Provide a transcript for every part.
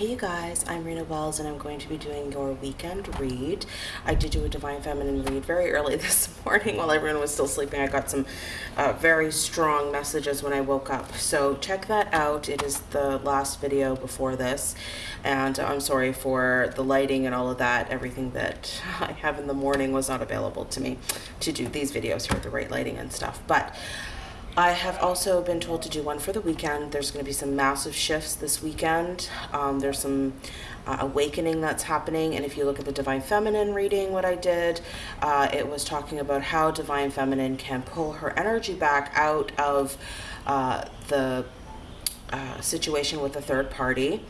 Hey you guys, I'm Rena Wells and I'm going to be doing your weekend read. I did do a Divine Feminine read very early this morning while everyone was still sleeping. I got some uh, very strong messages when I woke up. So check that out. It is the last video before this. And I'm sorry for the lighting and all of that. Everything that I have in the morning was not available to me to do these videos here with the right lighting and stuff. But I have also been told to do one for the weekend. There's going to be some massive shifts this weekend. Um, there's some uh, awakening that's happening. And if you look at the Divine Feminine reading, what I did, uh, it was talking about how Divine Feminine can pull her energy back out of uh, the uh, situation with a third party.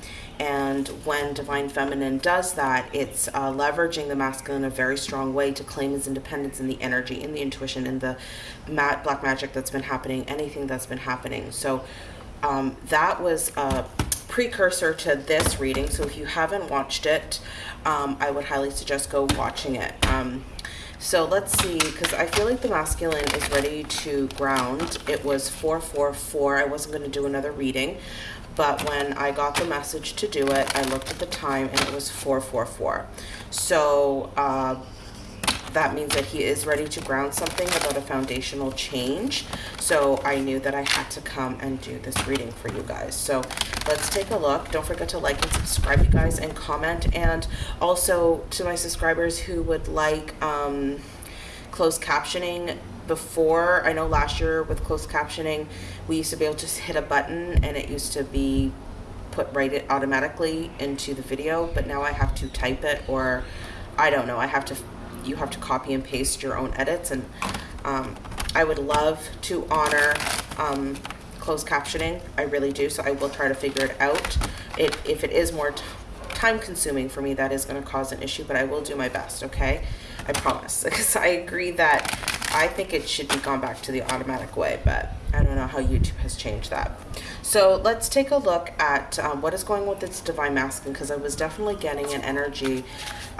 And when Divine Feminine does that, it's uh, leveraging the masculine in a very strong way to claim his independence in the energy, in the intuition, in the mat black magic that's been happening, anything that's been happening. So um, that was a precursor to this reading. So if you haven't watched it, um, I would highly suggest go watching it. Um, so let's see, because I feel like the masculine is ready to ground. It was 444. I wasn't going to do another reading, but when I got the message to do it, I looked at the time and it was 444. So uh, that means that he is ready to ground something about a foundational change. So I knew that I had to come and do this reading for you guys. So let's take a look. Don't forget to like and subscribe, you guys, and comment. And also to my subscribers who would like um, closed captioning before, I know last year with closed captioning, we used to be able to hit a button and it used to be put right it automatically into the video, but now I have to type it or I don't know, I have to you have to copy and paste your own edits and um, I would love to honor um, closed captioning. I really do. So I will try to figure it out. It, if it is more time consuming for me, that is going to cause an issue, but I will do my best. Okay. I promise because I agree that I think it should be gone back to the automatic way, but I don't know how YouTube has changed that. So let's take a look at um, what is going with this Divine Masculine because I was definitely getting an energy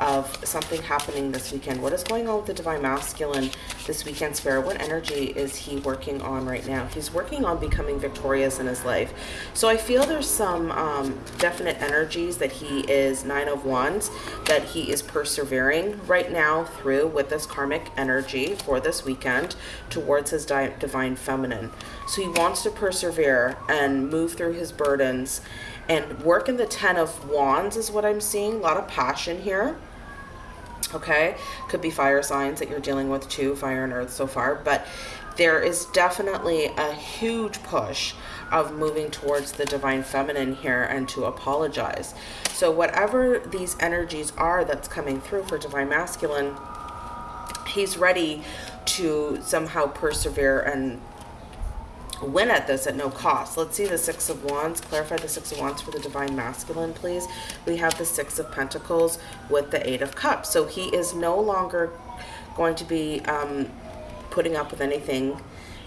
of something happening this weekend. What is going on with the Divine Masculine this weekend, Spirit? What energy is he working on right now? He's working on becoming victorious in his life. So I feel there's some um, definite energies that he is Nine of Wands, that he is persevering right now through with this karmic energy for this weekend towards his Divine Feminine. So he wants to persevere and move through his burdens and work in the Ten of Wands is what I'm seeing. A lot of passion here. Okay. Could be fire signs that you're dealing with too, fire and earth so far. But there is definitely a huge push of moving towards the divine feminine here and to apologize. So whatever these energies are that's coming through for divine masculine, he's ready to somehow persevere and win at this at no cost. Let's see the Six of Wands. Clarify the Six of Wands for the Divine Masculine, please. We have the Six of Pentacles with the Eight of Cups. So he is no longer going to be um, putting up with anything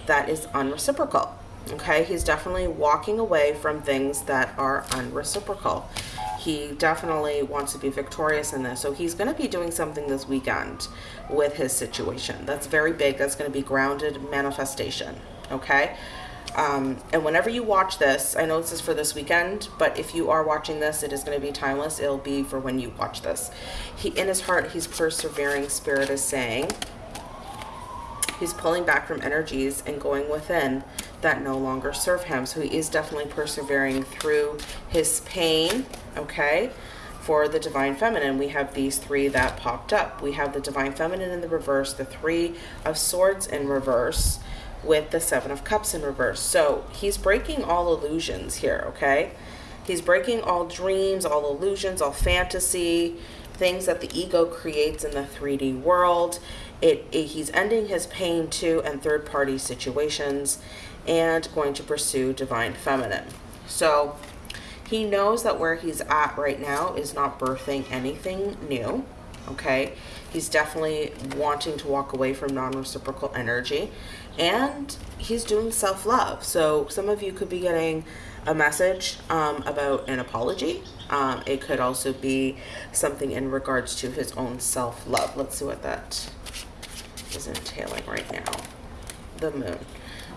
that is unreciprocal. Okay, he's definitely walking away from things that are unreciprocal. He definitely wants to be victorious in this. So he's going to be doing something this weekend with his situation. That's very big. That's going to be grounded manifestation. Okay. Um, and whenever you watch this, I know this is for this weekend, but if you are watching this, it is going to be timeless. It'll be for when you watch this. He, in his heart, he's persevering. Spirit is saying he's pulling back from energies and going within that no longer serve him. So he is definitely persevering through his pain. Okay. For the Divine Feminine, we have these three that popped up. We have the Divine Feminine in the reverse, the Three of Swords in reverse, with the Seven of Cups in reverse. So he's breaking all illusions here, okay? He's breaking all dreams, all illusions, all fantasy, things that the ego creates in the 3D world. It, it, he's ending his pain too and third party situations and going to pursue divine feminine. So he knows that where he's at right now is not birthing anything new. Okay. He's definitely wanting to walk away from non-reciprocal energy and he's doing self-love. So some of you could be getting a message um, about an apology. Um, it could also be something in regards to his own self-love. Let's see what that is entailing right now. The moon.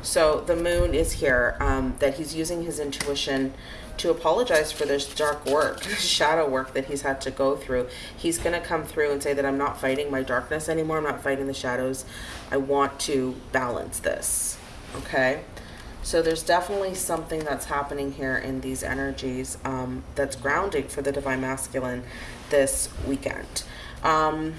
So the moon is here, um, that he's using his intuition to apologize for this dark work, shadow work that he's had to go through. He's going to come through and say that I'm not fighting my darkness anymore. I'm not fighting the shadows. I want to balance this. Okay? So there's definitely something that's happening here in these energies um, that's grounding for the Divine Masculine this weekend. Um,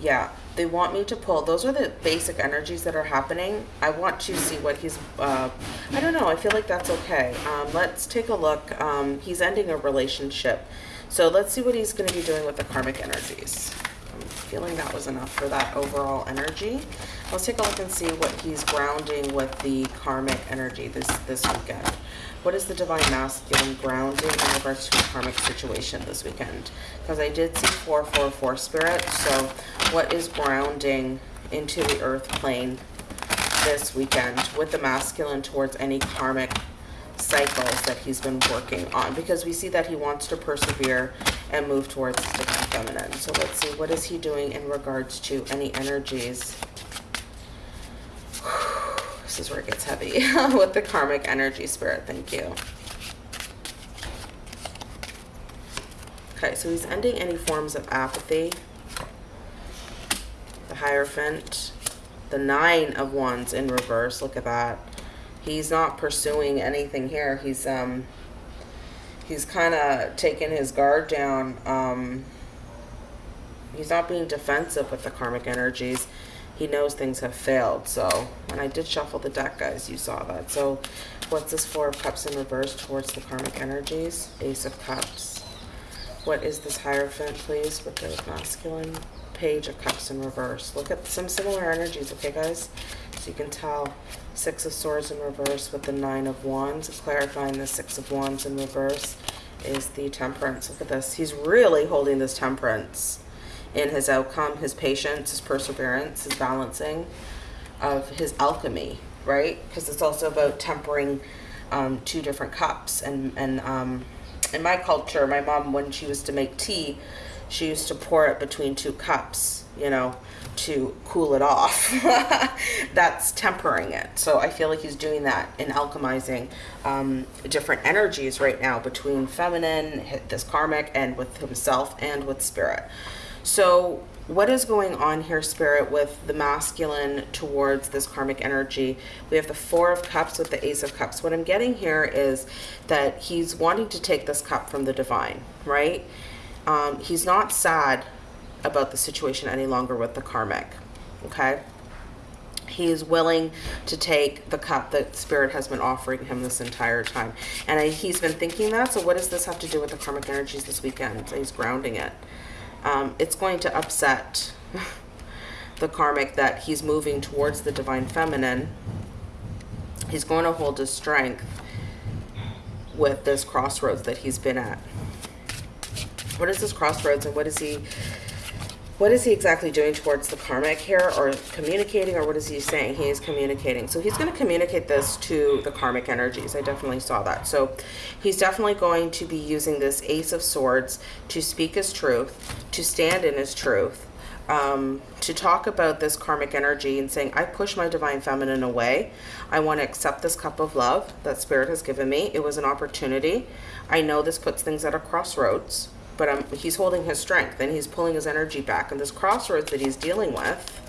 yeah, they want me to pull. Those are the basic energies that are happening. I want to see what he's, uh, I don't know, I feel like that's okay. Um, let's take a look. Um, he's ending a relationship. So let's see what he's going to be doing with the karmic energies. I'm feeling that was enough for that overall energy. Let's take a look and see what he's grounding with the karmic energy this, this weekend. What is the divine masculine grounding in regards to a karmic situation this weekend? Because I did see 444 spirit. So what is grounding into the earth plane this weekend with the masculine towards any karmic cycles that he's been working on? Because we see that he wants to persevere and move towards the feminine. So let's see, what is he doing in regards to any energies this is where it gets heavy with the karmic energy spirit. Thank you. Okay, so he's ending any forms of apathy. The Hierophant. The Nine of Wands in reverse. Look at that. He's not pursuing anything here. He's, um, he's kind of taking his guard down. Um, he's not being defensive with the karmic energies he knows things have failed. So, and I did shuffle the deck, guys. You saw that. So, what's this Four of Cups in reverse towards the karmic energies? Ace of Cups. What is this Hierophant, please, with the masculine? Page of Cups in reverse. Look at some similar energies, okay, guys? So you can tell Six of Swords in reverse with the Nine of Wands. Clarifying the Six of Wands in reverse is the Temperance. Look at this. He's really holding this Temperance in his outcome, his patience, his perseverance, his balancing of his alchemy, right? Because it's also about tempering um, two different cups. And, and um, in my culture, my mom, when she used to make tea, she used to pour it between two cups, you know, to cool it off. That's tempering it. So I feel like he's doing that in alchemizing um, different energies right now between feminine, this karmic, and with himself and with spirit. So what is going on here, Spirit, with the masculine towards this karmic energy? We have the Four of Cups with the Ace of Cups. What I'm getting here is that he's wanting to take this cup from the divine, right? Um, he's not sad about the situation any longer with the karmic, okay? He is willing to take the cup that Spirit has been offering him this entire time. And I, he's been thinking that, so what does this have to do with the karmic energies this weekend? He's grounding it um, it's going to upset the karmic that he's moving towards the divine feminine. He's going to hold his strength with this crossroads that he's been at. What is this crossroads and what is he what is he exactly doing towards the karmic here or communicating or what is he saying he is communicating so he's going to communicate this to the karmic energies i definitely saw that so he's definitely going to be using this ace of swords to speak his truth to stand in his truth um, to talk about this karmic energy and saying, I push my divine feminine away. I want to accept this cup of love that spirit has given me. It was an opportunity. I know this puts things at a crossroads but um, he's holding his strength and he's pulling his energy back. And this crossroads that he's dealing with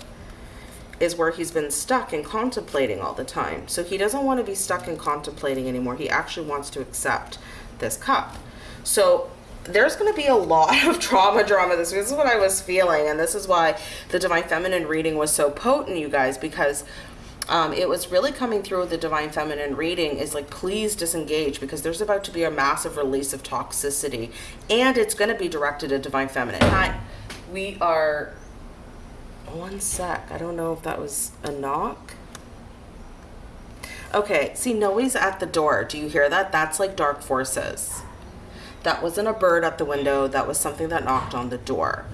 is where he's been stuck and contemplating all the time. So he doesn't want to be stuck and contemplating anymore. He actually wants to accept this cup. So there's going to be a lot of trauma drama this is what I was feeling. And this is why the Divine Feminine reading was so potent, you guys, because um, it was really coming through the divine feminine reading is like please disengage because there's about to be a massive release of toxicity and it's going to be directed at divine feminine. Hi. We are one sec. I don't know if that was a knock. Okay see noe's at the door. Do you hear that? That's like dark forces. That wasn't a bird at the window. That was something that knocked on the door.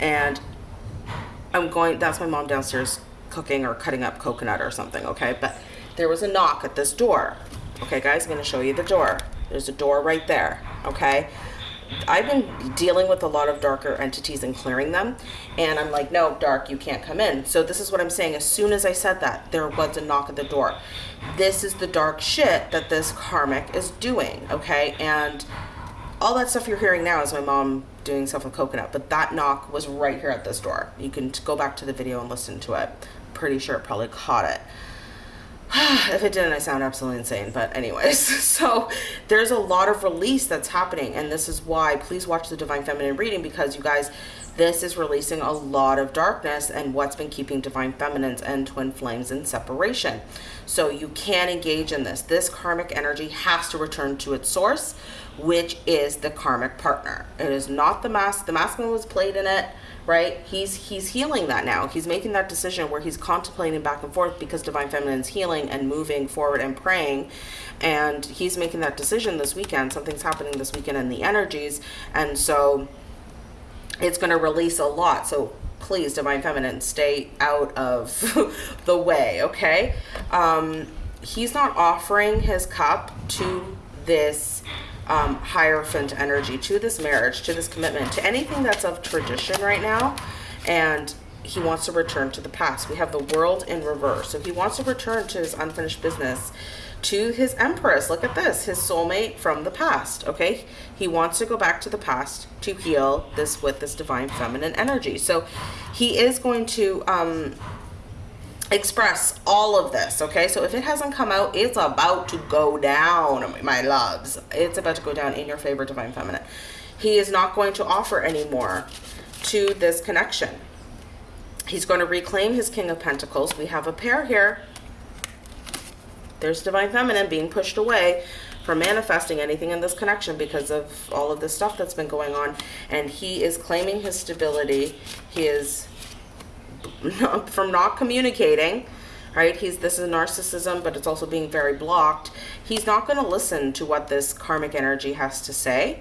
And i'm going that's my mom downstairs cooking or cutting up coconut or something, okay? But there was a knock at this door. Okay, guys, I'm gonna show you the door. There's a door right there, okay? I've been dealing with a lot of darker entities and clearing them, and I'm like, no, dark, you can't come in. So this is what I'm saying. As soon as I said that, there was a knock at the door. This is the dark shit that this karmic is doing, okay? And all that stuff you're hearing now is my mom doing stuff with coconut, but that knock was right here at this door. You can go back to the video and listen to it. Pretty sure it probably caught it. if it didn't, I sound absolutely insane. But anyways, so there's a lot of release that's happening. And this is why, please watch the Divine Feminine reading because you guys, this is releasing a lot of darkness and what's been keeping Divine Feminines and Twin Flames in separation. So you can engage in this. This karmic energy has to return to its source, which is the karmic partner. It is not the mask. The masculine was played in it right? He's he's healing that now. He's making that decision where he's contemplating back and forth because divine feminine is healing and moving forward and praying. And he's making that decision this weekend. Something's happening this weekend in the energies. And so it's going to release a lot. So please, divine feminine, stay out of the way, okay? Um, he's not offering his cup to this um, Hierophant energy, to this marriage, to this commitment, to anything that's of tradition right now. And he wants to return to the past. We have the world in reverse. So he wants to return to his unfinished business, to his empress. Look at this, his soulmate from the past, okay? He wants to go back to the past to heal this with this divine feminine energy. So he is going to um, express all of this okay? So if it hasn't come out it's about to go down my loves. It's about to go down in your favor divine feminine. He is not going to offer anymore to this connection. He's going to reclaim his king of pentacles. We have a pair here. There's divine feminine being pushed away from manifesting anything in this connection because of all of this stuff that's been going on. And he is claiming his stability. He is from not communicating right? He's this is narcissism but it's also being very blocked. He's not going to listen to what this karmic energy has to say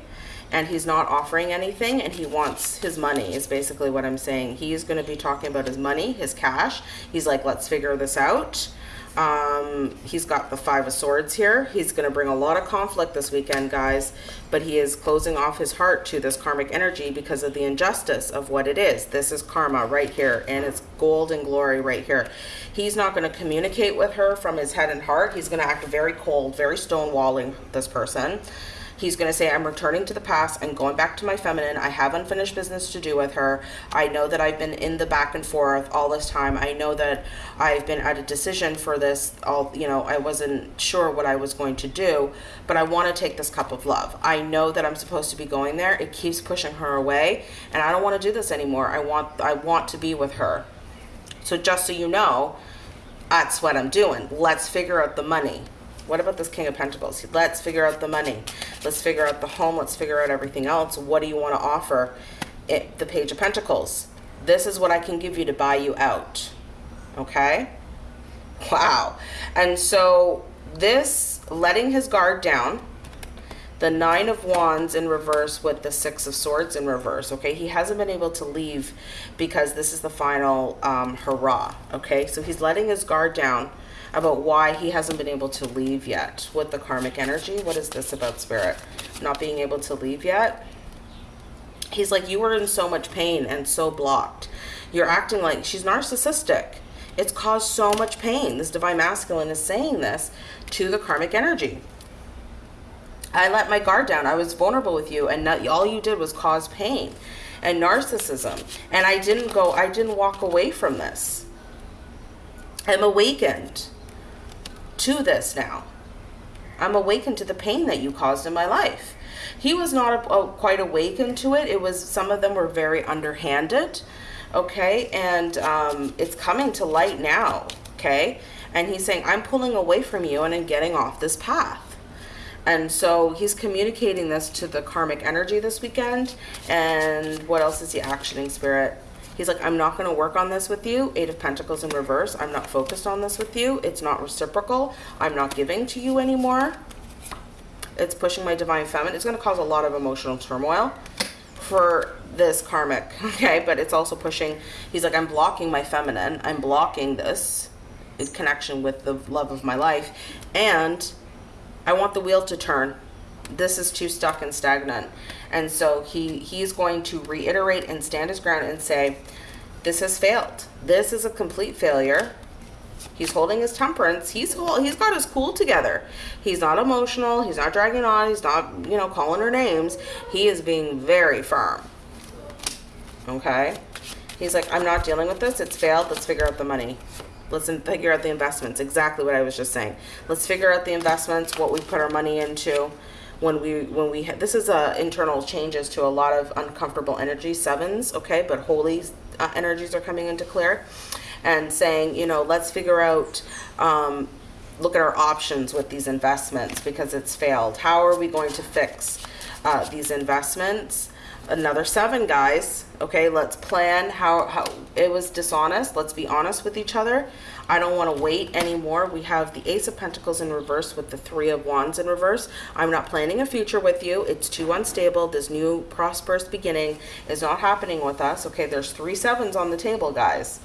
and he's not offering anything and he wants his money is basically what i'm saying. He's going to be talking about his money his cash. He's like let's figure this out um, he's got the Five of Swords here. He's going to bring a lot of conflict this weekend, guys. But he is closing off his heart to this karmic energy because of the injustice of what it is. This is karma right here. And it's gold and glory right here. He's not going to communicate with her from his head and heart. He's going to act very cold, very stonewalling this person. He's going to say, I'm returning to the past. I'm going back to my feminine. I have unfinished business to do with her. I know that I've been in the back and forth all this time. I know that I've been at a decision for this. All, you know, I wasn't sure what I was going to do, but I want to take this cup of love. I know that I'm supposed to be going there. It keeps pushing her away and I don't want to do this anymore. I want, I want to be with her. So just so you know, that's what I'm doing. Let's figure out the money. What about this King of Pentacles? Let's figure out the money. Let's figure out the home. Let's figure out everything else. What do you want to offer? It, the Page of Pentacles. This is what I can give you to buy you out. Okay? Wow. And so this letting his guard down, the Nine of Wands in reverse with the Six of Swords in reverse, okay? He hasn't been able to leave because this is the final um, hurrah, okay? So he's letting his guard down about why he hasn't been able to leave yet with the karmic energy. What is this about spirit? Not being able to leave yet. He's like, you were in so much pain and so blocked. You're acting like she's narcissistic. It's caused so much pain. This divine masculine is saying this to the karmic energy. I let my guard down. I was vulnerable with you and not, all you did was cause pain and narcissism. And I didn't go, I didn't walk away from this. I'm awakened to this now. I'm awakened to the pain that you caused in my life. He was not a, a, quite awakened to it. It was, some of them were very underhanded, okay? And um, it's coming to light now, okay? And he's saying, I'm pulling away from you and I'm getting off this path. And so he's communicating this to the karmic energy this weekend. And what else is he actioning, Spirit? He's like, I'm not going to work on this with you. Eight of Pentacles in reverse. I'm not focused on this with you. It's not reciprocal. I'm not giving to you anymore. It's pushing my divine feminine. It's going to cause a lot of emotional turmoil for this karmic, okay? But it's also pushing, he's like, I'm blocking my feminine. I'm blocking this connection with the love of my life. And I want the wheel to turn. this is too stuck and stagnant. And so he he's going to reiterate and stand his ground and say, this has failed. This is a complete failure. He's holding his temperance. He's he's got his cool together. He's not emotional. He's not dragging on. He's not, you know, calling her names. He is being very firm. Okay? He's like, I'm not dealing with this. It's failed. Let's figure out the money. Let's figure out the investments. Exactly what I was just saying. Let's figure out the investments, what we put our money into when we when we this is uh, internal changes to a lot of uncomfortable energy sevens okay but holy uh, energies are coming into clear and saying you know let's figure out um, look at our options with these investments because it's failed. How are we going to fix uh, these investments? Another seven guys okay let's plan how how it was dishonest let's be honest with each other I don't want to wait anymore. We have the Ace of Pentacles in reverse with the Three of Wands in reverse. I'm not planning a future with you. It's too unstable. This new prosperous beginning is not happening with us. Okay, there's three sevens on the table, guys.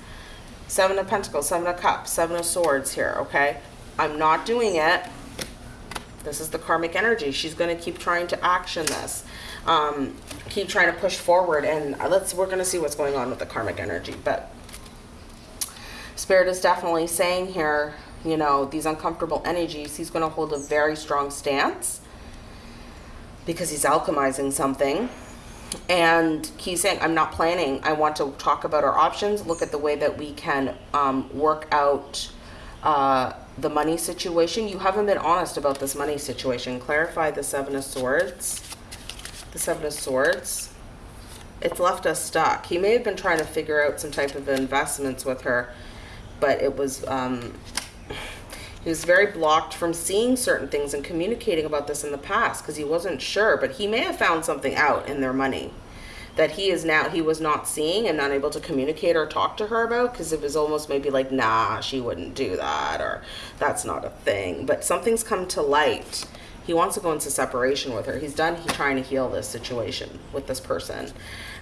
Seven of Pentacles, Seven of Cups, Seven of Swords here, okay? I'm not doing it. This is the karmic energy. She's going to keep trying to action this. Um, keep trying to push forward and let's we're going to see what's going on with the karmic energy. But Spirit is definitely saying here, you know, these uncomfortable energies, he's going to hold a very strong stance because he's alchemizing something. And he's saying, I'm not planning. I want to talk about our options, look at the way that we can um, work out uh, the money situation. You haven't been honest about this money situation. Clarify the Seven of Swords. The Seven of Swords. It's left us stuck. He may have been trying to figure out some type of investments with her but it was um, he was very blocked from seeing certain things and communicating about this in the past because he wasn't sure but he may have found something out in their money that he is now he was not seeing and not able to communicate or talk to her about because it was almost maybe like nah she wouldn't do that or that's not a thing. But something's come to light he wants to go into separation with her he's done he's trying to heal this situation with this person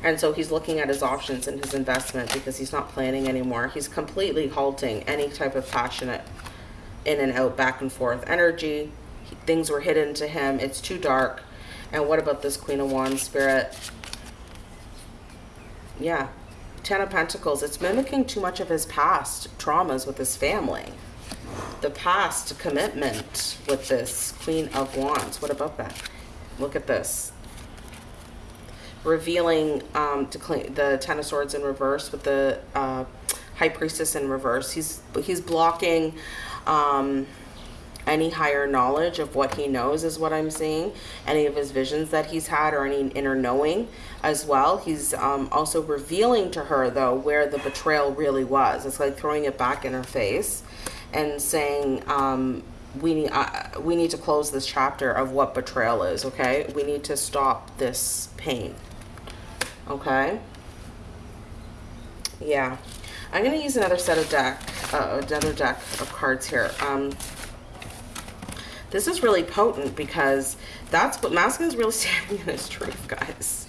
and so he's looking at his options and his investment because he's not planning anymore. He's completely halting any type of passionate in and out, back and forth energy. He, things were hidden to him. It's too dark. And what about this Queen of Wands spirit? Yeah. Ten of Pentacles. It's mimicking too much of his past traumas with his family. The past commitment with this Queen of Wands. What about that? Look at this revealing um, the Ten of Swords in reverse with the uh, High Priestess in reverse. He's he's blocking um, any higher knowledge of what he knows is what I'm seeing. Any of his visions that he's had or any inner knowing as well. He's um, also revealing to her though where the betrayal really was. It's like throwing it back in her face and saying, um, we need uh, we need to close this chapter of what betrayal is okay? We need to stop this pain okay? Yeah. I'm gonna use another set of deck uh, another deck of cards here. Um this is really potent because that's what masculine's really standing in his truth guys.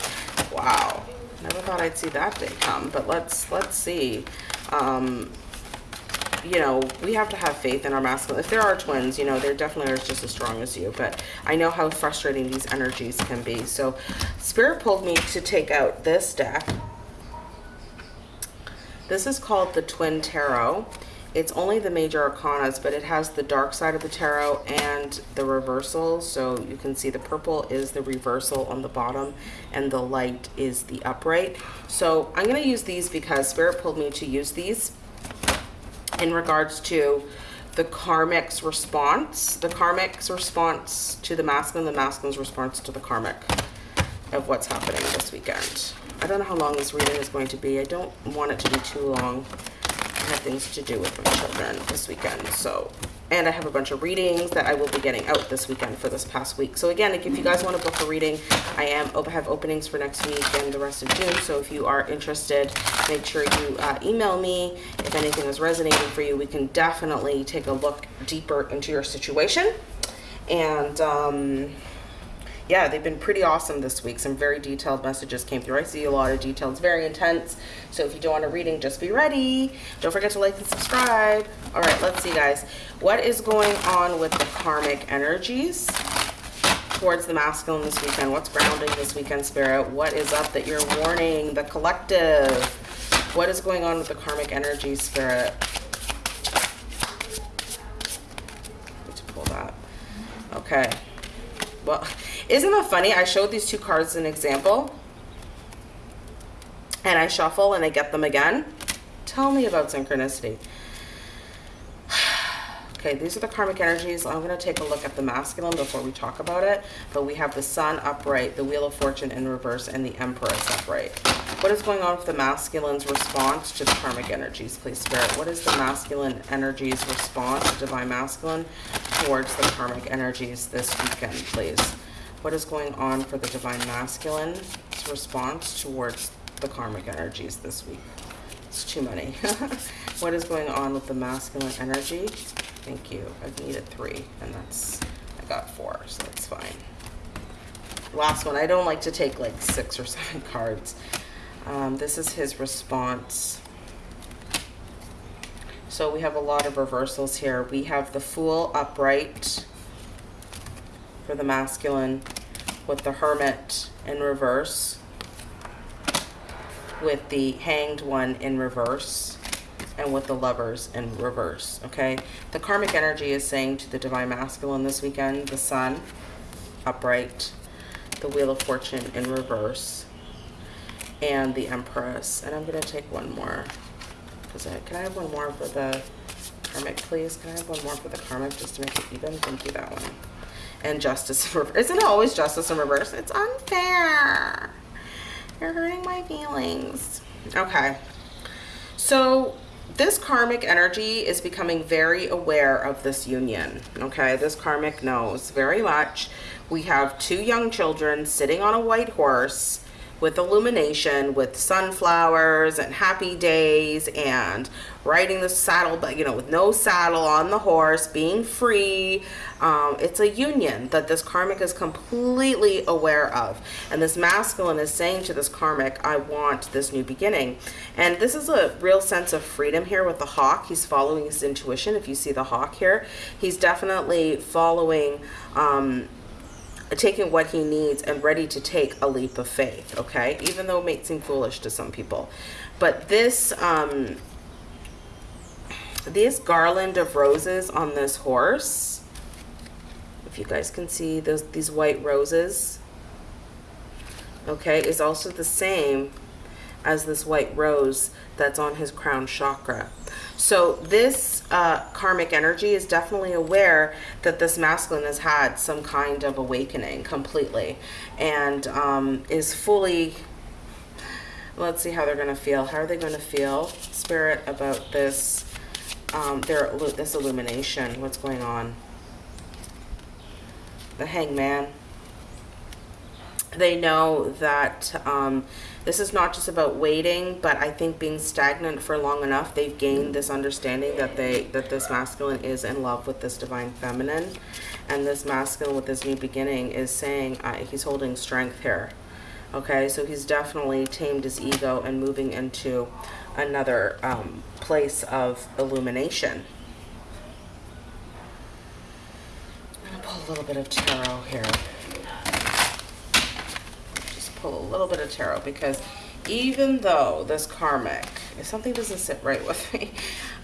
Wow. Never thought I'd see that day come but let's let's see. Um you know, we have to have faith in our masculine. If there are twins, you know, they're definitely just as strong as you. But I know how frustrating these energies can be. So Spirit pulled me to take out this deck. This is called the Twin Tarot. It's only the major arcanas, but it has the dark side of the tarot and the reversal. So you can see the purple is the reversal on the bottom and the light is the upright. So I'm going to use these because Spirit pulled me to use these in regards to the karmic's response, the karmic's response to the masculine, the masculine's response to the karmic of what's happening this weekend. I don't know how long this reading is going to be. I don't want it to be too long. I have things to do with my children this weekend, so and I have a bunch of readings that I will be getting out this weekend for this past week. So again, if you guys want to book a reading, I am have openings for next week and the rest of June. So if you are interested, make sure you uh, email me. If anything is resonating for you, we can definitely take a look deeper into your situation. And um, yeah, they've been pretty awesome this week. Some very detailed messages came through. I see a lot of details, very intense. So if you don't want a reading, just be ready. Don't forget to like and subscribe. All right, let's see, guys. What is going on with the karmic energies? towards the masculine this weekend? What's grounding this weekend, Spirit? What is up that you're warning the collective? What is going on with the karmic energy, Spirit? Pull that. Okay. Well, isn't that funny? I showed these two cards as an example. And I shuffle and I get them again. Tell me about synchronicity. Okay, these are the karmic energies. I'm going to take a look at the masculine before we talk about it. But we have the sun upright, the wheel of fortune in reverse, and the empress upright. What is going on with the masculine's response to the karmic energies, please, Spirit? What is the masculine energies response, divine masculine, towards the karmic energies this weekend, please? What is going on for the divine masculine's response towards the karmic energies this week? It's too many. what is going on with the masculine energy Thank you. I needed three, and that's, I got four, so that's fine. Last one. I don't like to take like six or seven cards. Um, this is his response. So we have a lot of reversals here. We have the Fool upright for the masculine with the Hermit in reverse with the Hanged one in reverse and with the lovers in reverse, okay? The karmic energy is saying to the divine masculine this weekend, the sun upright, the wheel of fortune in reverse, and the empress. And I'm going to take one more. Can I have one more for the karmic, please? Can I have one more for the karmic just to make it even? Thank you, that one. And justice in reverse. Isn't it always justice in reverse? It's unfair. You're hurting my feelings. Okay. So this karmic energy is becoming very aware of this union. Okay, this karmic knows very much. We have two young children sitting on a white horse with illumination, with sunflowers and happy days and riding the saddle, but you know, with no saddle on the horse, being free. Um, it's a union that this karmic is completely aware of. And this masculine is saying to this karmic, I want this new beginning. And this is a real sense of freedom here with the hawk. He's following his intuition. If you see the hawk here, he's definitely following um, taking what he needs and ready to take a leap of faith, okay? Even though it may seem foolish to some people. But this, um, this garland of roses on this horse, if you guys can see those these white roses, okay, is also the same as this white rose that's on his crown chakra. So this uh, karmic energy is definitely aware that this masculine has had some kind of awakening completely and um, is fully, let's see how they're going to feel. How are they going to feel, Spirit, about this, um, their, this illumination? What's going on? The hangman. They know that um, this is not just about waiting, but I think being stagnant for long enough, they've gained this understanding that they that this masculine is in love with this divine feminine, and this masculine with this new beginning is saying uh, he's holding strength here. Okay, so he's definitely tamed his ego and moving into another um, place of illumination. I'm gonna pull a little bit of tarot here Just pull a little bit of tarot because even though this karmic, if something doesn't sit right with me,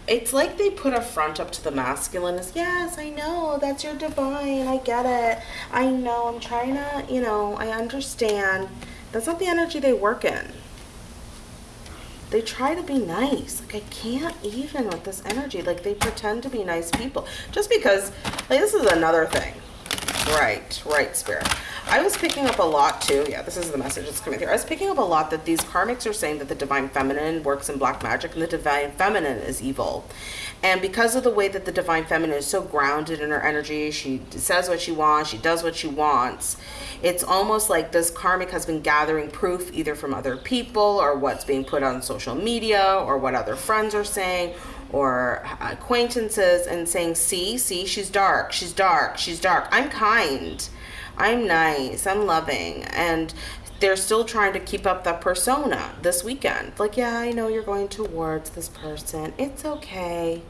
it's like they put a front up to the masculine as, yes, I know, that's your divine, I get it. I know, I'm trying to, you know, I understand. That's not the energy they work in. They try to be nice. Like, I can't even with this energy. Like, they pretend to be nice people. Just because, like, this is another thing. Right, right, Spirit. I was picking up a lot too. Yeah, this is the message that's coming through. I was picking up a lot that these karmics are saying that the divine feminine works in black magic and the divine feminine is evil. And because of the way that the divine feminine is so grounded in her energy, she says what she wants, she does what she wants. It's almost like this karmic has been gathering proof either from other people or what's being put on social media or what other friends are saying or uh, acquaintances and saying, see, see, she's dark, she's dark, she's dark. I'm kind. I'm nice, I'm loving, and they're still trying to keep up that persona this weekend. Like, yeah, I know you're going towards this person. It's okay.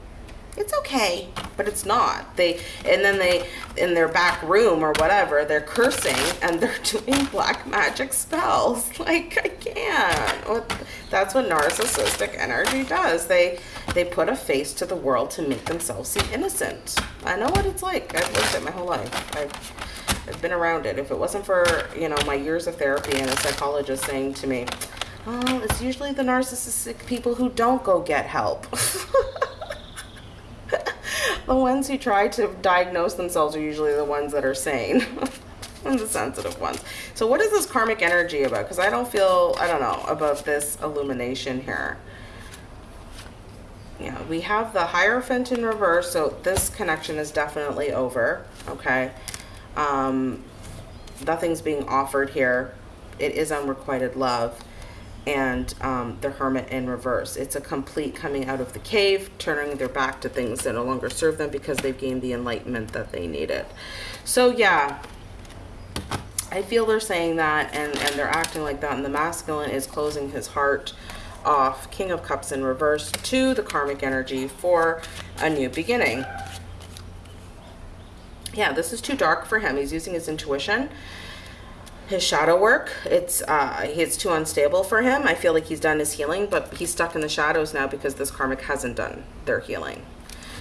It's okay but it's not. They and then they in their back room or whatever they're cursing and they're doing black magic spells. Like i can't. That's what narcissistic energy does. They they put a face to the world to make themselves seem innocent. I know what it's like. I've lived it my whole life. I've, I've been around it. If it wasn't for you know my years of therapy and a psychologist saying to me oh it's usually the narcissistic people who don't go get help the ones who try to diagnose themselves are usually the ones that are sane. and the sensitive ones. So what is this karmic energy about? Because I don't feel, I don't know, about this illumination here. Yeah, we have the Hierophant in reverse, so this connection is definitely over, okay? Um, nothing's being offered here. It is unrequited love and um, the hermit in reverse. It's a complete coming out of the cave, turning their back to things that no longer serve them because they've gained the enlightenment that they needed. So yeah, I feel they're saying that and, and they're acting like that. And the masculine is closing his heart off, King of Cups in reverse, to the karmic energy for a new beginning. Yeah, this is too dark for him. He's using his intuition his shadow work. It's uh, it's too unstable for him. I feel like he's done his healing, but he's stuck in the shadows now because this karmic hasn't done their healing.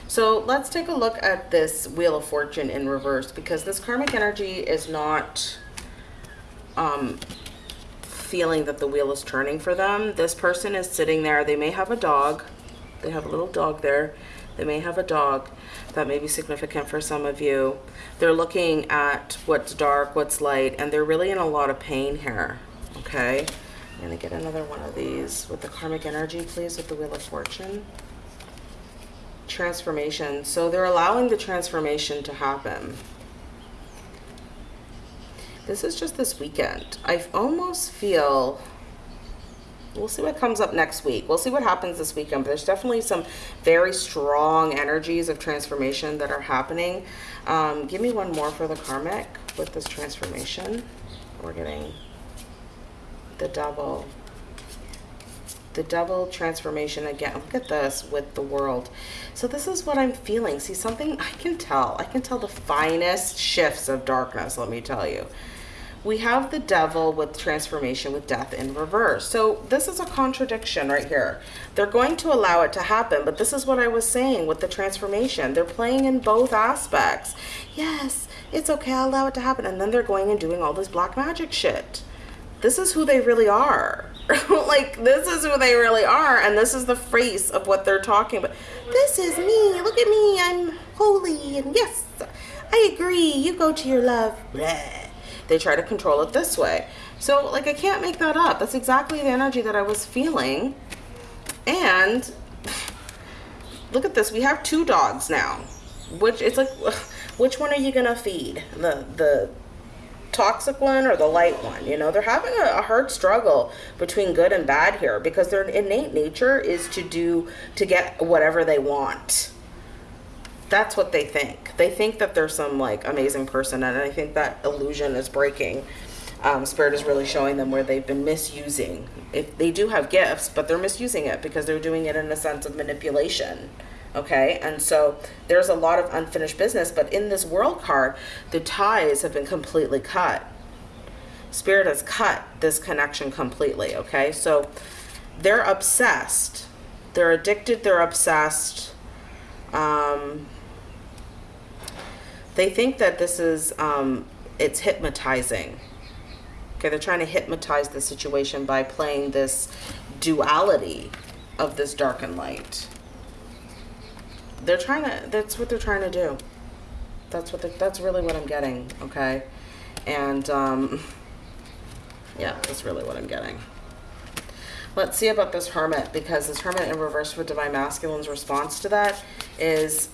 So let's take a look at this Wheel of Fortune in reverse because this karmic energy is not um, feeling that the wheel is turning for them. This person is sitting there. They may have a dog. They have a little dog there. They may have a dog that may be significant for some of you. They're looking at what's dark, what's light, and they're really in a lot of pain here, okay? I'm gonna get another one of these with the karmic energy, please, with the Wheel of Fortune. Transformation. So they're allowing the transformation to happen. This is just this weekend. I almost feel we'll see what comes up next week. We'll see what happens this weekend. But there's definitely some very strong energies of transformation that are happening. Um, give me one more for the karmic with this transformation. We're getting the double. The double transformation again. Look at this with the world. So this is what I'm feeling. See, something I can tell. I can tell the finest shifts of darkness, let me tell you we have the devil with transformation with death in reverse. So this is a contradiction right here. They're going to allow it to happen, but this is what I was saying with the transformation. They're playing in both aspects. Yes, it's okay, I'll allow it to happen. And then they're going and doing all this black magic shit. This is who they really are. like, this is who they really are, and this is the face of what they're talking about. This is me. Look at me. I'm holy, and yes, I agree. You go to your love. Blah they try to control it this way. So like I can't make that up. That's exactly the energy that I was feeling. And look at this. We have two dogs now. Which it's like which one are you gonna feed? The the toxic one or the light one you know they're having a, a, hard struggle between good and bad here because their innate nature is to do to get whatever they want that's what they think. They think that they're some like amazing person, and I think that illusion is breaking. Um, Spirit is really showing them where they've been misusing. If they do have gifts, but they're misusing it because they're doing it in a sense of manipulation. Okay, and so there's a lot of unfinished business, but in this world card, the ties have been completely cut. Spirit has cut this connection completely. Okay, so they're obsessed. They're addicted. They're obsessed. Um, they think that this is, um, it's hypnotizing. Okay, they're trying to hypnotize the situation by playing this duality of this dark and light. They're trying to, that's what they're trying to do. That's what, that's really what I'm getting, okay? And, um, yeah, that's really what I'm getting. Let's see about this hermit, because this hermit in reverse with divine masculine's response to that is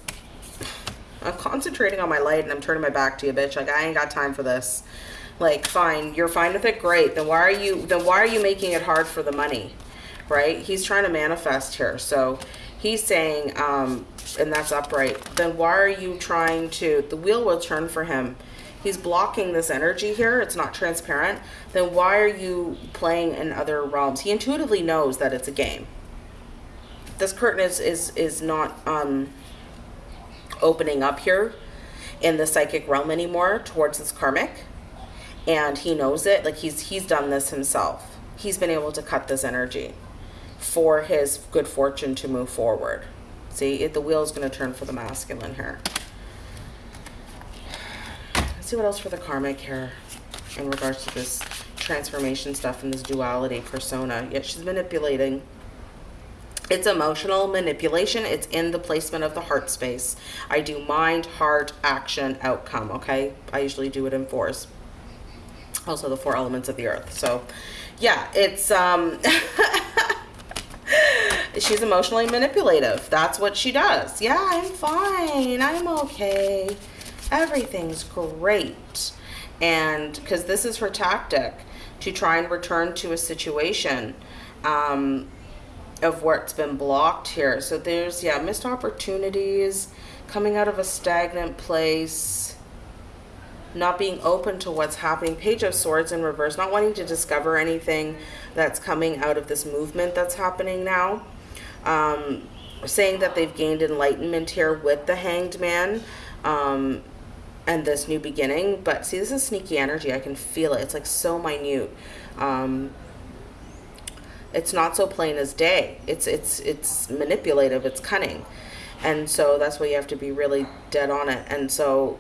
I'm concentrating on my light and I'm turning my back to you, bitch. Like, I ain't got time for this. Like, fine, you're fine with it, great. Then why are you, then why are you making it hard for the money, right? He's trying to manifest here. So he's saying, um, and that's upright. Then why are you trying to, the wheel will turn for him. He's blocking this energy here. It's not transparent. Then why are you playing in other realms? He intuitively knows that it's a game. This curtain is, is, is not, um, opening up here in the psychic realm anymore towards this karmic. And he knows it like he's he's done this himself. He's been able to cut this energy for his good fortune to move forward. See it, the wheel is going to turn for the masculine here. Let's see what else for the karmic here in regards to this transformation stuff and this duality persona. Yet she's manipulating it's emotional manipulation. It's in the placement of the heart space. I do mind, heart, action, outcome, okay? I usually do it in fours. Also the four elements of the earth. So yeah, it's, um, she's emotionally manipulative. That's what she does. Yeah, I'm fine. I'm okay. Everything's great. And because this is her tactic to try and return to a situation, um, of what's been blocked here. So there's, yeah, missed opportunities, coming out of a stagnant place, not being open to what's happening. Page of Swords in reverse, not wanting to discover anything that's coming out of this movement that's happening now. Um, saying that they've gained enlightenment here with the Hanged Man. Um, and this new beginning but see this is sneaky energy i can feel it it's like so minute um it's not so plain as day. It's it's it's manipulative. It's cunning, and so that's why you have to be really dead on it. And so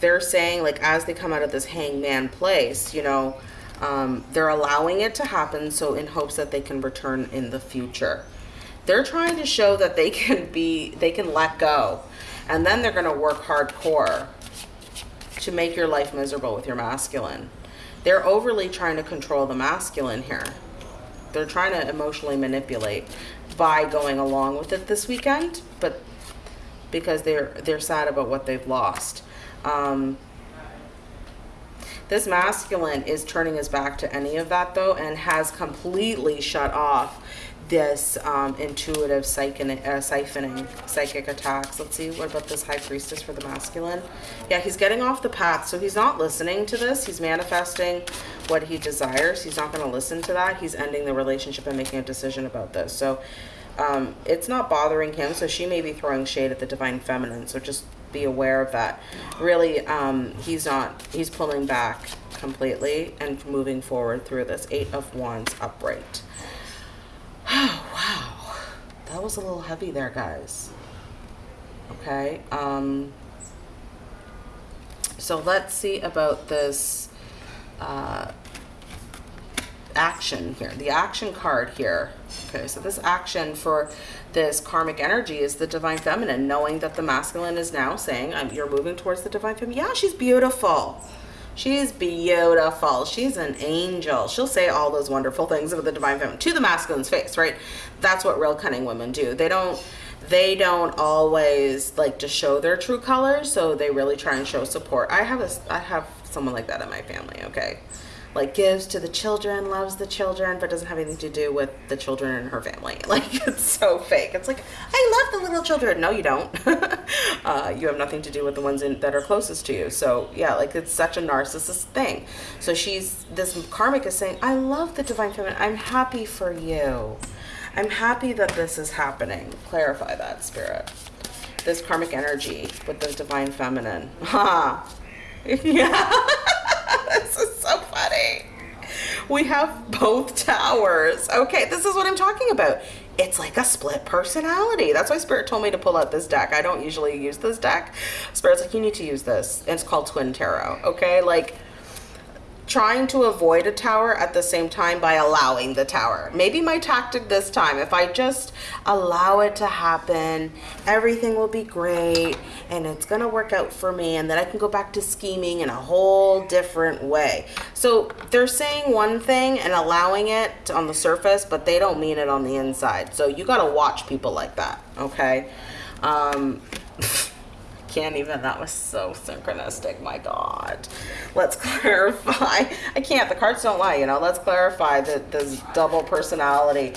they're saying like as they come out of this hangman place, you know, um, they're allowing it to happen so in hopes that they can return in the future. They're trying to show that they can be they can let go, and then they're going to work hardcore to make your life miserable with your masculine. They're overly trying to control the masculine here they're trying to emotionally manipulate by going along with it this weekend, but because they're they're sad about what they've lost. Um, this masculine is turning his back to any of that though and has completely shut off this um, intuitive uh, siphoning, psychic attacks. Let's see, what about this high priestess for the masculine? Yeah, he's getting off the path, so he's not listening to this. He's manifesting what he desires. He's not going to listen to that. He's ending the relationship and making a decision about this. So um, it's not bothering him, so she may be throwing shade at the divine feminine, so just be aware of that. Really, um, he's not, he's pulling back completely and moving forward through this. Eight of Wands upright. Was a little heavy there, guys. Okay. Um, so let's see about this uh, action here. The action card here. Okay, so this action for this karmic energy is the divine feminine, knowing that the masculine is now saying, you're moving towards the divine feminine. Yeah, she's beautiful. She's beautiful. She's an angel. She'll say all those wonderful things about the divine feminine to the masculine's face, right? That's what real cunning women do. They don't they don't always like to show their true colors, so they really try and show support. I have a I have someone like that in my family, okay? Like gives to the children, loves the children, but doesn't have anything to do with the children in her family. Like it's so fake. It's like I love the little children. No, you don't. uh, you have nothing to do with the ones in, that are closest to you. So yeah, like it's such a narcissist thing. So she's this karmic is saying, I love the divine feminine. I'm happy for you. I'm happy that this is happening. Clarify that spirit. This karmic energy with the divine feminine. Ha. yeah. this is so funny. We have both towers. Okay, this is what I'm talking about. It's like a split personality. That's why Spirit told me to pull out this deck. I don't usually use this deck. Spirit's like, you need to use this. It's called Twin Tarot. Okay, like trying to avoid a tower at the same time by allowing the tower. Maybe my tactic this time, if I just allow it to happen, everything will be great and it's gonna work out for me and then I can go back to scheming in a whole different way. So they're saying one thing and allowing it on the surface, but they don't mean it on the inside. So you gotta watch people like that, okay? Um, can't even, that was so synchronistic, my God. Let's clarify. I can't, the cards don't lie, you know, let's clarify that this double personality.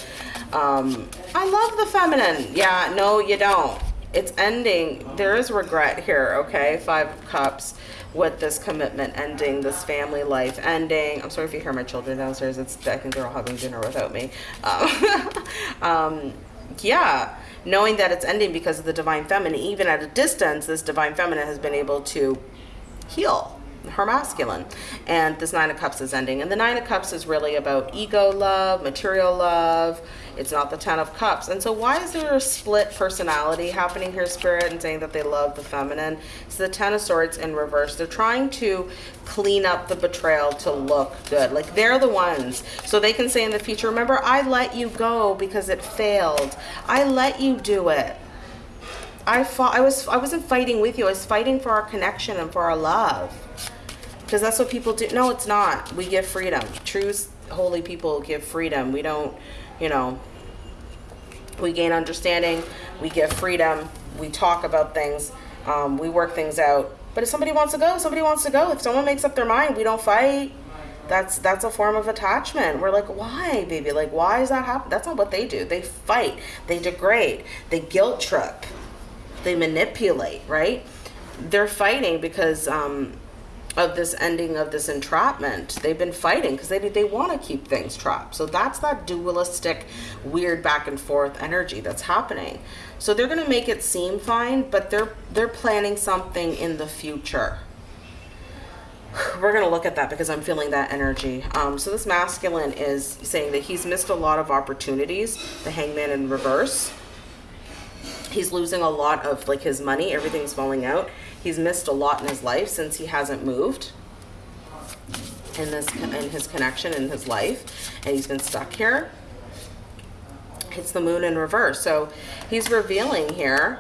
Um, I love the feminine. Yeah, no, you don't. It's ending, there is regret here, okay? Five Cups with this commitment ending, this family life ending. I'm sorry if you hear my children downstairs. It's I think they're all having dinner without me. Um, um, yeah, knowing that it's ending because of the divine feminine, even at a distance, this divine feminine has been able to heal her masculine. And this Nine of Cups is ending. And the Nine of Cups is really about ego love, material love. It's not the Ten of Cups. And so, why is there a split personality happening here, Spirit, and saying that they love the feminine? It's the Ten of Swords in reverse. They're trying to clean up the betrayal to look good. Like they're the ones. So they can say in the future, remember, I let you go because it failed. I let you do it. I fought I was I wasn't fighting with you. I was fighting for our connection and for our love because that's what people do. No, it's not. We give freedom. True holy people give freedom. We don't, you know, we gain understanding. We give freedom. We talk about things. Um, we work things out. But if somebody wants to go, somebody wants to go. If someone makes up their mind, we don't fight. That's that's a form of attachment. We're like, why, baby? Like, why is that happen? That's not what they do. They fight. They degrade. They guilt trip. They manipulate. Right? They're fighting because um, of this ending of this entrapment. They've been fighting because they they want to keep things trapped. So that's that dualistic, weird back and forth energy that's happening. So they're going to make it seem fine, but they're they're planning something in the future. We're going to look at that because I'm feeling that energy. Um, so this masculine is saying that he's missed a lot of opportunities. The hangman in reverse. He's losing a lot of like his money. Everything's falling out he's missed a lot in his life since he hasn't moved in this in his connection in his life and he's been stuck here. It's the moon in reverse. So he's revealing here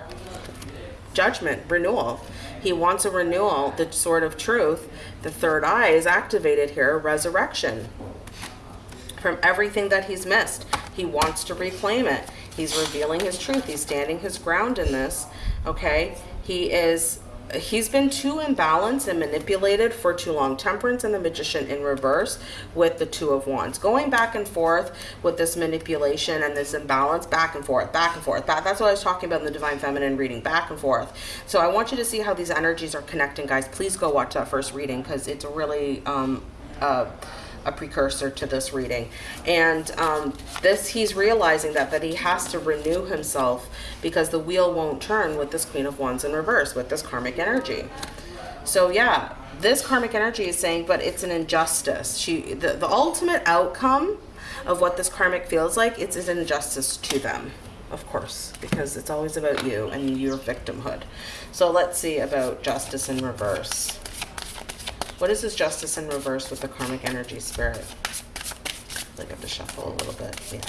judgment renewal. He wants a renewal the sword of truth. The third eye is activated here resurrection from everything that he's missed. He wants to reclaim it. He's revealing his truth. He's standing his ground in this okay? He is he's been too imbalanced and manipulated for too long. Temperance and the Magician in reverse with the Two of Wands. Going back and forth with this manipulation and this imbalance, back and forth, back and forth. That, that's what I was talking about in the Divine Feminine reading, back and forth. So I want you to see how these energies are connecting, guys. Please go watch that first reading because it's really... Um, uh, a precursor to this reading. And um, this, he's realizing that, that he has to renew himself because the wheel won't turn with this Queen of Wands in reverse, with this karmic energy. So yeah, this karmic energy is saying, but it's an injustice. She, the, the ultimate outcome of what this karmic feels like, it's an injustice to them of course, because it's always about you and your victimhood. So let's see about justice in reverse. What is this justice in reverse with the karmic energy spirit? I have to shuffle a little bit. Yeah.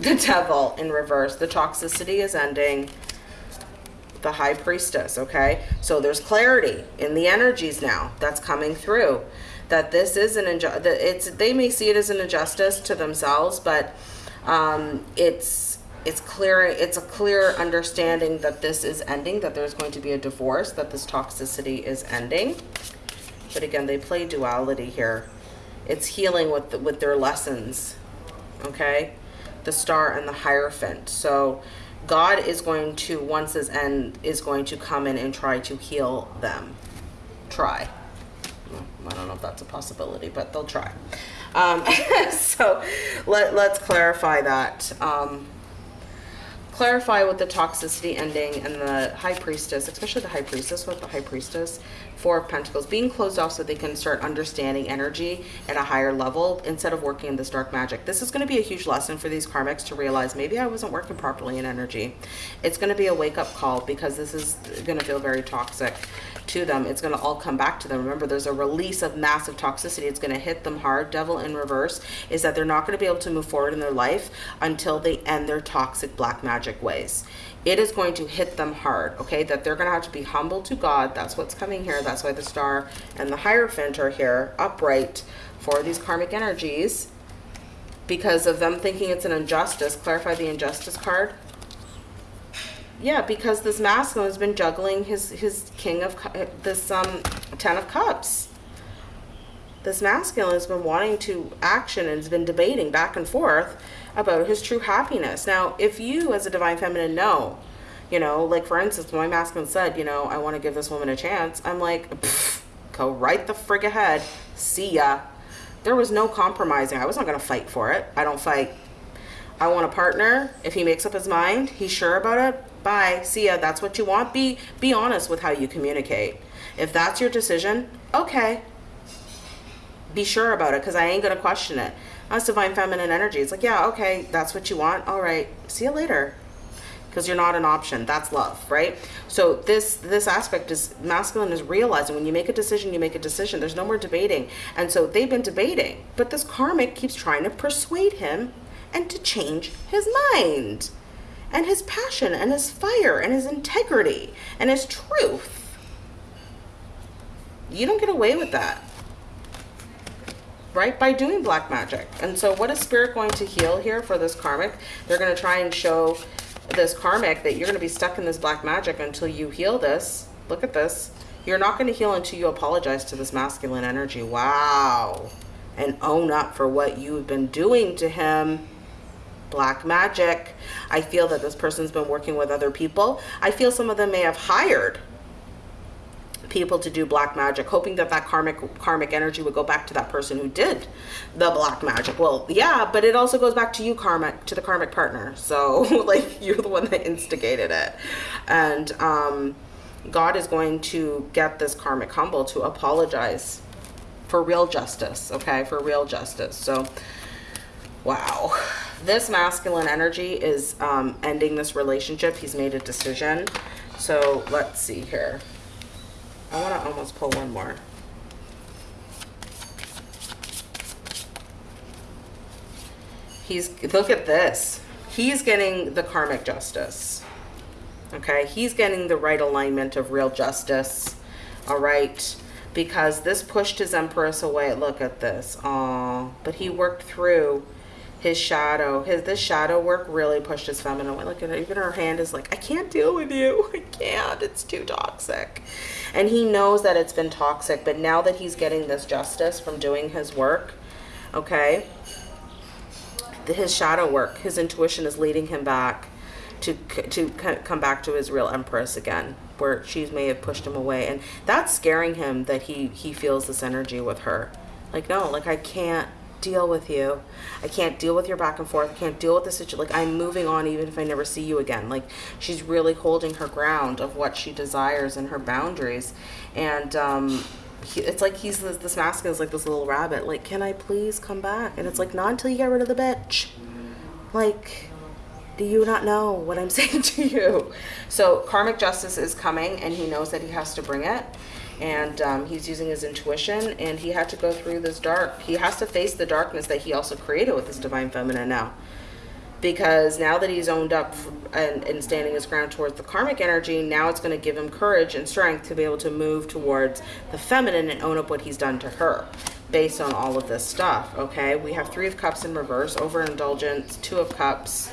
The devil in reverse. The toxicity is ending. The high priestess, okay? So there's clarity in the energies now that's coming through. That this is an injustice. It's they may see it as an injustice to themselves, but um, it's it's clear it's a clear understanding that this is ending that there's going to be a divorce that this toxicity is ending. But again they play duality here. It's healing with the, with their lessons okay? The star and the hierophant. So god is going to once this end is going to come in and try to heal them. Try. I don't know if that's a possibility but they'll try. Um, so let, let's clarify that. Um, clarify with the toxicity ending and the high priestess, especially the high priestess with the high priestess, four of pentacles, being closed off so they can start understanding energy at a higher level instead of working in this dark magic. This is going to be a huge lesson for these karmics to realize maybe I wasn't working properly in energy. It's going to be a wake up call because this is going to feel very toxic to them, it's going to all come back to them. Remember, there's a release of massive toxicity. It's going to hit them hard. Devil in reverse is that they're not going to be able to move forward in their life until they end their toxic black magic ways. It is going to hit them hard, okay? That they're going to have to be humble to God. That's what's coming here. That's why the star and the Hierophant are here upright for these karmic energies because of them thinking it's an injustice. Clarify the injustice card yeah, because this masculine has been juggling his his king of this um ten of cups. This masculine has been wanting to action and has been debating back and forth about his true happiness. Now, if you as a divine feminine know, you know, like for instance, my masculine said, you know, I want to give this woman a chance. I'm like, go right the frig ahead. See ya. There was no compromising. I was not going to fight for it. I don't fight I want a partner. If he makes up his mind, he's sure about it. Bye. See ya. That's what you want. Be be honest with how you communicate. If that's your decision, okay. Be sure about it because I ain't gonna question it. That's divine feminine energy. It's like, yeah, okay, that's what you want. All right. See you later because you're not an option that's love right so this this aspect is masculine is realizing when you make a decision you make a decision there's no more debating and so they've been debating but this karmic keeps trying to persuade him and to change his mind and his passion and his fire and his integrity and his truth you don't get away with that right by doing black magic and so what is spirit going to heal here for this karmic they're going to try and show this karmic that you're going to be stuck in this black magic until you heal this. Look at this. You're not going to heal until you apologize to this masculine energy. Wow. And own up for what you've been doing to him. Black magic. I feel that this person's been working with other people. I feel some of them may have hired people to do black magic, hoping that that karmic karmic energy would go back to that person who did the black magic. Well, yeah, but it also goes back to you, karmic, to the karmic partner. So, like, you're the one that instigated it, and um, God is going to get this karmic humble to apologize for real justice. Okay, for real justice. So, wow this masculine energy is um, ending this relationship. He's made a decision. So let's see here. I want to almost pull one more. He's, look at this. He's getting the karmic justice. Okay, he's getting the right alignment of real justice. All right, because this pushed his empress away. Look at this. Oh, but he worked through his shadow his this shadow work really pushed his feminine away. Look at her even her hand is like i can't deal with you. I can't. It's too toxic. And he knows that it's been toxic but now that he's getting this justice from doing his work okay his shadow work his intuition is leading him back to to come back to his real empress again where she may have pushed him away. And that's scaring him that he he feels this energy with her. Like no like i can't deal with you. I can't deal with your back and forth. I can't deal with the situation. Like, I'm moving on even if I never see you again. Like, she's really holding her ground of what she desires and her boundaries. And, um, he, it's like he's this, this masculine is like this little rabbit. Like, can I please come back? And it's like, not until you get rid of the bitch. Like, do you not know what I'm saying to you? So karmic justice is coming and he knows that he has to bring it and um, he's using his intuition and he had to go through this dark he has to face the darkness that he also created with his divine feminine now. Because now that he's owned up and, and standing his ground towards the karmic energy now it's going to give him courage and strength to be able to move towards the feminine and own up what he's done to her based on all of this stuff okay? We have three of cups in reverse overindulgence two of cups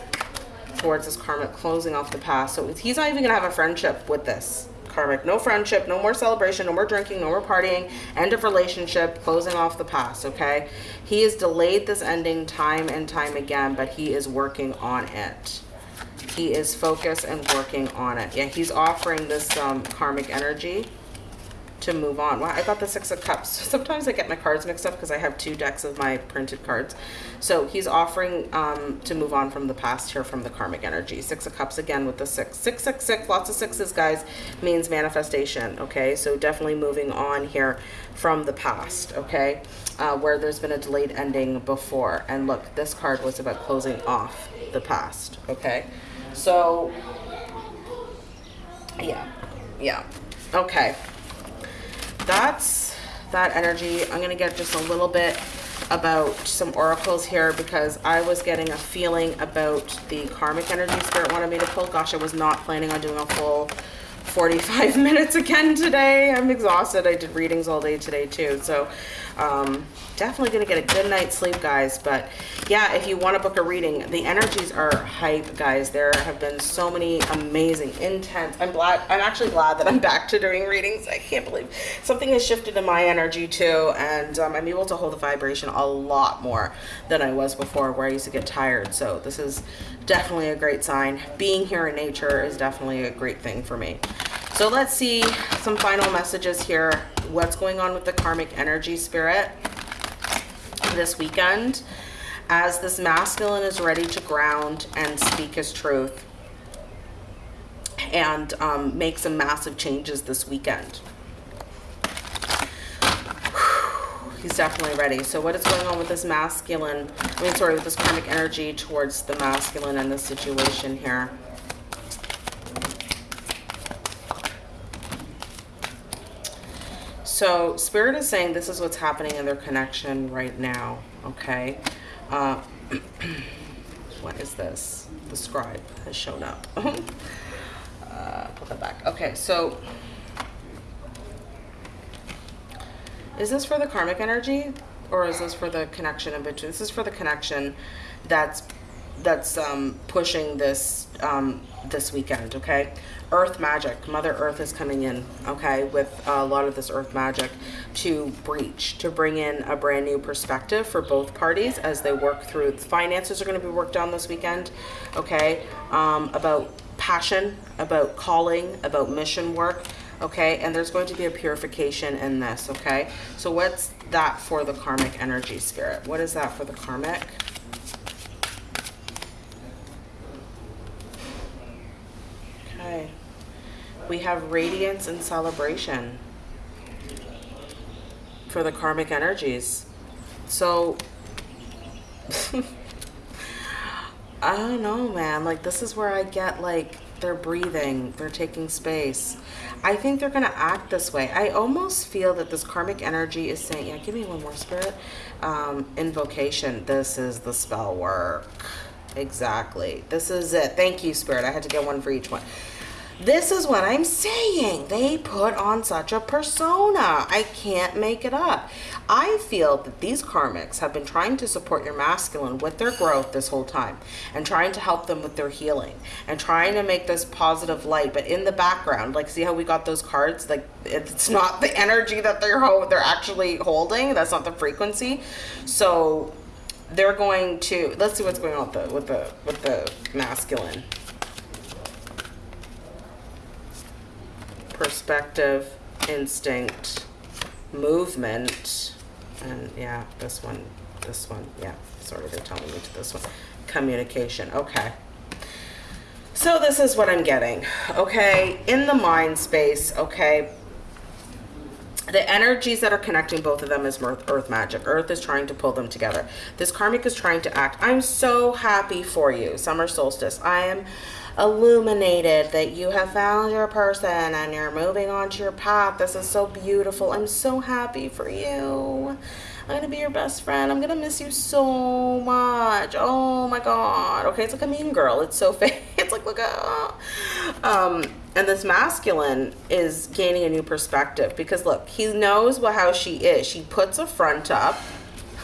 towards this karmic closing off the past so he's not even gonna have a friendship with this karmic. No friendship, no more celebration, no more drinking, no more partying, end of relationship, closing off the past, okay? He has delayed this ending time and time again, but he is working on it. He is focused and working on it. Yeah, he's offering this um, karmic energy to move on. Well, I got the Six of Cups. Sometimes I get my cards mixed up because I have two decks of my printed cards. So he's offering um, to move on from the past here from the karmic energy. Six of Cups again with the six. Six, six, six, lots of sixes, guys, means manifestation, okay? So definitely moving on here from the past, okay? Uh, where there's been a delayed ending before. And look, this card was about closing off the past, okay? So, yeah, yeah, okay that's that energy. I'm going to get just a little bit about some oracles here because I was getting a feeling about the karmic energy spirit wanted me to pull. Gosh, I was not planning on doing a full 45 minutes again today. I'm exhausted. I did readings all day today too. So um, definitely going to get a good night's sleep, guys. But yeah, if you want to book a reading, the energies are hype, guys. There have been so many amazing, intense. I'm glad. I'm actually glad that I'm back to doing readings. I can't believe something has shifted in my energy too. And um, I'm able to hold the vibration a lot more than I was before where I used to get tired. So this is definitely a great sign. Being here in nature is definitely a great thing for me. So let's see some final messages here. What's going on with the karmic energy spirit this weekend? as this masculine is ready to ground and speak his truth and um, make some massive changes this weekend. He's definitely ready. So what is going on with this masculine, I mean, sorry, with this karmic energy towards the masculine and the situation here? So Spirit is saying this is what's happening in their connection right now, okay? Uh, what is this? The scribe has shown up. uh, put that back. Okay, so is this for the karmic energy or is this for the connection in between? This is for the connection that's that's um, pushing this um, this weekend. Okay, Earth magic. Mother Earth is coming in. Okay, with a lot of this Earth magic to breach to bring in a brand new perspective for both parties as they work through. Finances are going to be worked on this weekend. Okay, um, about passion, about calling, about mission work. Okay, and there's going to be a purification in this. Okay, so what's that for the karmic energy spirit? What is that for the karmic? Okay. We have radiance and celebration for the karmic energies. So, I don't know, man. Like, this is where I get, like, they're breathing, they're taking space. I think they're going to act this way. I almost feel that this karmic energy is saying, yeah, give me one more spirit. Um, invocation. This is the spell work. Exactly. This is it. Thank you, Spirit. I had to get one for each one. This is what I'm saying. They put on such a persona. I can't make it up. I feel that these karmics have been trying to support your masculine with their growth this whole time and trying to help them with their healing and trying to make this positive light. But in the background, like see how we got those cards? Like it's not the energy that they're they're actually holding. That's not the frequency. So they're going to let's see what's going on with the with the with the masculine perspective instinct movement and yeah this one this one yeah sorry they're telling me to this one. Communication okay. So this is what i'm getting okay in the mind space okay. The energies that are connecting both of them is earth, earth magic. Earth is trying to pull them together. This karmic is trying to act. I'm so happy for you summer solstice. I am illuminated that you have found your person and you're moving on to your path this is so beautiful i'm so happy for you I'm gonna be your best friend. I'm gonna miss you so much. Oh my god. Okay, it's like a mean girl. It's so fake. It's like look at um and this masculine is gaining a new perspective because look, he knows what how she is. She puts a front up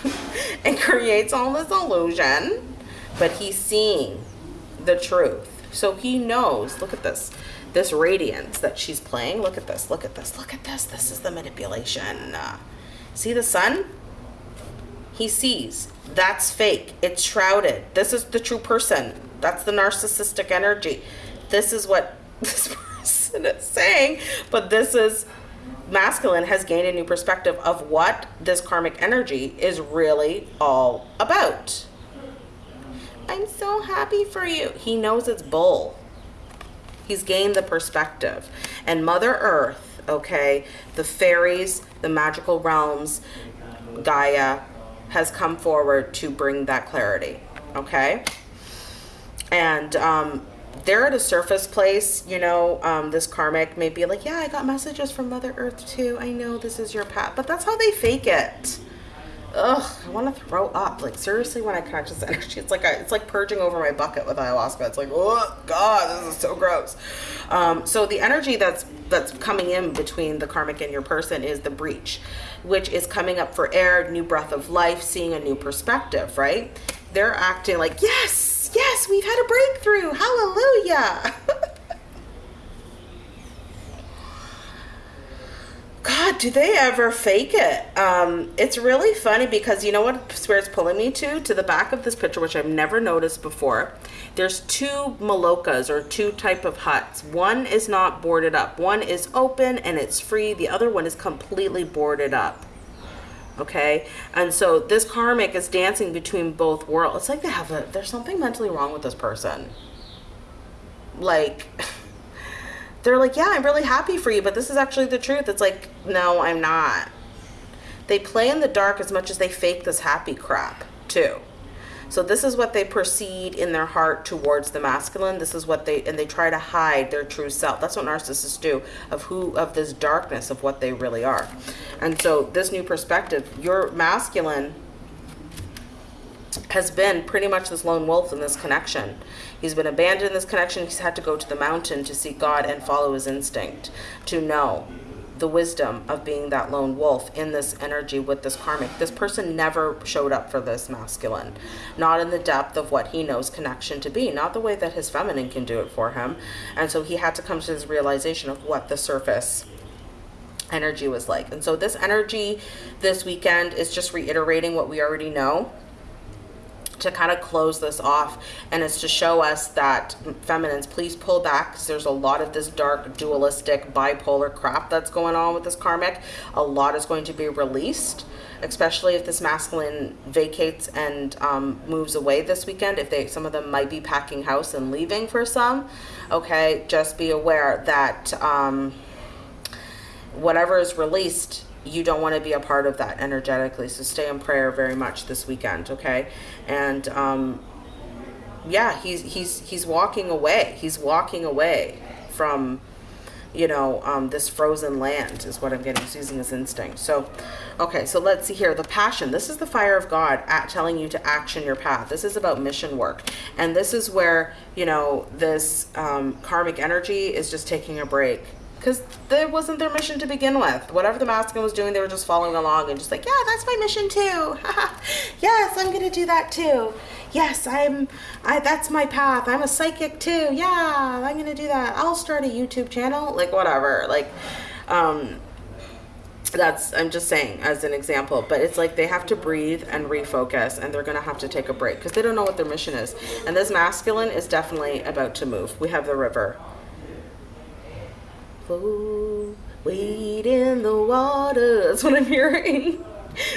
and creates all this illusion, but he's seeing the truth. So he knows, look at this, this radiance that she's playing. Look at this, look at this, look at this. This is the manipulation. See the sun? he sees. That's fake. It's shrouded. This is the true person. That's the narcissistic energy. This is what this person is saying, but this is masculine has gained a new perspective of what this karmic energy is really all about. I'm so happy for you. He knows it's bull. He's gained the perspective. And Mother Earth, okay, the fairies, the magical realms, Gaia, has come forward to bring that clarity. Okay. And um, they're at a surface place, you know, um, this karmic may be like, yeah, I got messages from Mother Earth too. I know this is your path, but that's how they fake it. Ugh, I want to throw up. Like seriously, when I catch this energy, it's like it's like purging over my bucket with ayahuasca. It's like, oh god, this is so gross. Um, so the energy that's that's coming in between the karmic and your person is the breach which is coming up for air, new breath of life, seeing a new perspective, right? They're acting like, yes, yes, we've had a breakthrough. Hallelujah. God, do they ever fake it? Um, it's really funny because you know what Spirit's pulling me to? To the back of this picture, which I've never noticed before. There's two malokas or two type of huts. One is not boarded up. One is open and it's free. The other one is completely boarded up. okay and so this karmic is dancing between both worlds it's like they have a there's something mentally wrong with this person like they're like yeah i'm really happy for you but this is actually the truth it's like no i'm not they play in the dark as much as they fake this happy crap too so this is what they proceed in their heart towards the masculine. This is what they and they try to hide their true self. That's what narcissists do of who of this darkness of what they really are. And so this new perspective, your masculine has been pretty much this lone wolf in this connection. He's been abandoned in this connection. He's had to go to the mountain to seek God and follow his instinct to know the wisdom of being that lone wolf in this energy with this karmic. This person never showed up for this masculine, not in the depth of what he knows connection to be, not the way that his feminine can do it for him. And so he had to come to his realization of what the surface energy was like. And so this energy this weekend is just reiterating what we already know to kind of close this off and it's to show us that feminines please pull back because there's a lot of this dark dualistic bipolar crap that's going on with this karmic. A lot is going to be released especially if this masculine vacates and um, moves away this weekend if they some of them might be packing house and leaving for some. Okay just be aware that um, whatever is released you don't want to be a part of that energetically. So stay in prayer very much this weekend, okay? And um, yeah, he's he's he's walking away. He's walking away from you know um, this frozen land is what I'm getting. He's using his instinct. So okay, so let's see here. The passion. This is the fire of God at telling you to action your path. This is about mission work, and this is where you know this um, karmic energy is just taking a break because that wasn't their mission to begin with. Whatever the masculine was doing, they were just following along and just like, yeah, that's my mission too. yes, I'm gonna do that too. Yes, I'm. I that's my path. I'm a psychic too. Yeah, I'm gonna do that. I'll start a YouTube channel. Like whatever. Like, um, that's i'm just saying as an example but it's like they have to breathe and refocus and they're to have to take a break because they don't know what their mission is and this masculine is definitely about to move we have the river Wade in the water. That's what I'm hearing.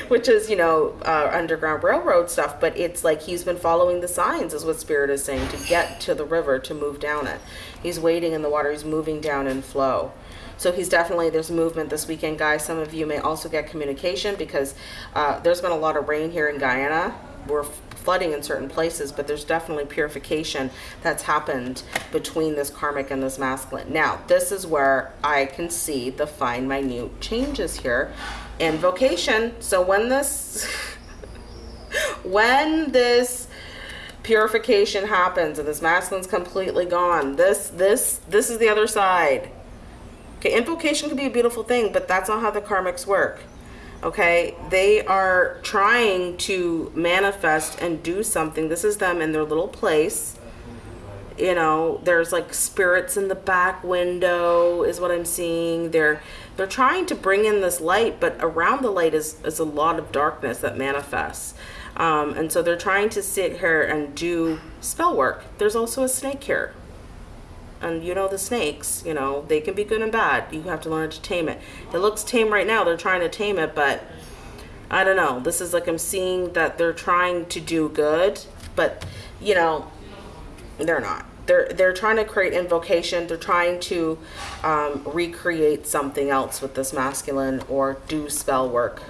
Which is, you know, uh, Underground Railroad stuff, but it's like he's been following the signs, is what Spirit is saying, to get to the river, to move down it. He's wading in the water, he's moving down in flow. So he's definitely, there's movement this weekend, guys. Some of you may also get communication because uh, there's been a lot of rain here in Guyana. We're flooding in certain places, but there's definitely purification that's happened between this karmic and this masculine. Now, this is where I can see the fine, minute changes here invocation. So when this, when this purification happens and this masculine's completely gone, this, this, this is the other side. Okay, invocation can be a beautiful thing, but that's not how the karmics work okay? They are trying to manifest and do something. This is them in their little place. You know there's like spirits in the back window is what i'm seeing. They're they're trying to bring in this light but around the light is is a lot of darkness that manifests. Um, and so they're trying to sit here and do spell work. There's also a snake here and you know the snakes you know they can be good and bad. You have to learn to tame it. It looks tame right now. They're trying to tame it but i don't know. This is like i'm seeing that they're trying to do good but you know they're not. They're they're trying to create invocation. They're trying to um, recreate something else with this masculine or do spell work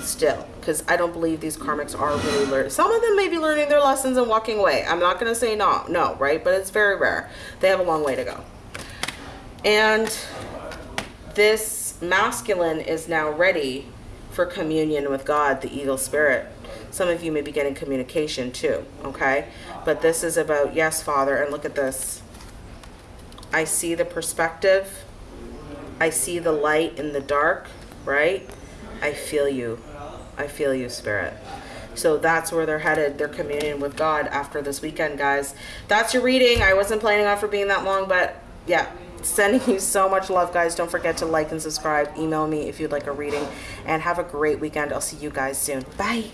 still because I don't believe these karmics are really learning. Some of them may be learning their lessons and walking away. I'm not going to say no, no, right? But it's very rare. They have a long way to go. And this masculine is now ready for communion with God, the evil spirit. Some of you may be getting communication too, okay? But this is about, yes, Father, and look at this. I see the perspective. I see the light in the dark, right? I feel you. I feel you, Spirit. So that's where they're headed. They're communion with God after this weekend, guys. That's your reading. I wasn't planning on for being that long, but yeah. Sending you so much love, guys. Don't forget to like and subscribe. Email me if you'd like a reading. And have a great weekend. I'll see you guys soon. Bye.